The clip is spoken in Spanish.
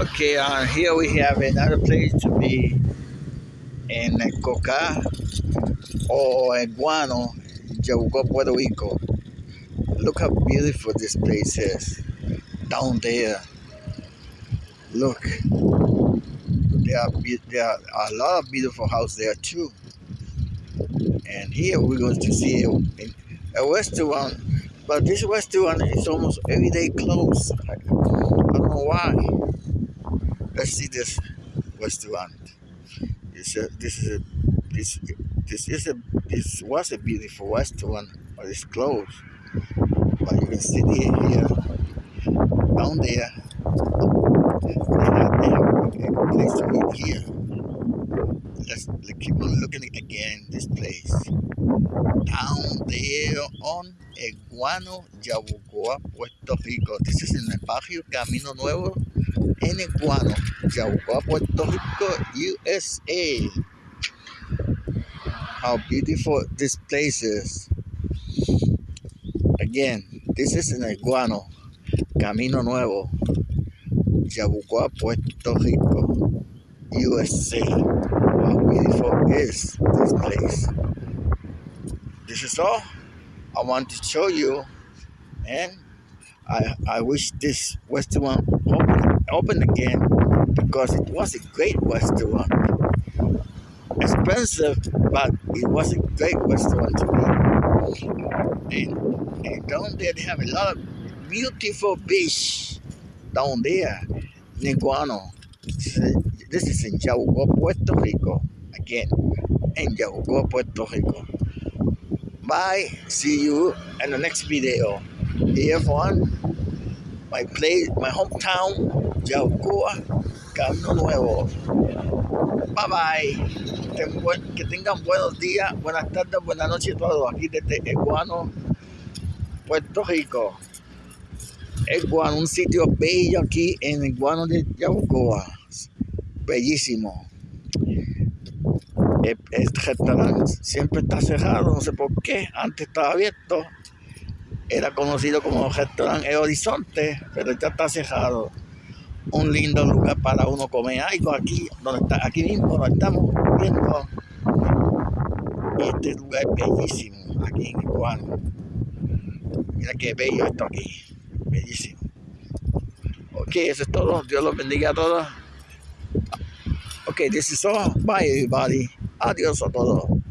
Okay, uh, here we have another place to be in Coca or Guano, Yabucoa, Puerto Rico. Look how beautiful this place is down there. Look, there are, there are a lot of beautiful houses there too. And here we're going to see a, a restaurant, but this restaurant is almost every day closed. I, don't know why. Let's see this restaurant. This, a, this is a this this is a this was a beautiful restaurant, but it's closed. But you can see it here, down there. They have, they have a place to eat here. Let's, keep on looking again this place. Down there on Eguano, Yabucoa, Puerto Rico. This is in the barrio Camino Nuevo en Eguano, Yabucoa, Puerto Rico, USA. How beautiful this place is. Again, this is in Eguano, Camino Nuevo, Yabucoa, Puerto Rico, USA. How beautiful is this place? This is all I want to show you, and I I wish this restaurant open open again because it was a great restaurant. Expensive, but it was a great restaurant to me. And, and down there they have a lot of beautiful beach down there, Neguano. This is in Yabucoa, Puerto Rico. Again, in Yabucoa, Puerto Rico. Bye. See you in the next video. Here from my place, my hometown, Yabucoa, Camino Nuevo. Bye bye. Que tengan buenos días, buenas tardes, buenas noches todos aquí desde Eguano, Puerto Rico. Eguano, un sitio bello aquí en Eguano de Yabucoa. Bellísimo. El, restaurante siempre está cerrado, no sé por qué. Antes estaba abierto. Era conocido como restaurante El Horizonte, pero ya está cerrado. Un lindo lugar para uno comer algo aquí, donde está, aquí mismo donde estamos viendo. Este lugar es bellísimo, aquí en Iguano. Mira qué bello esto aquí, bellísimo. Ok, eso es todo. Dios los bendiga a todos. Okay, this is all. Bye, everybody. Adiós a todos.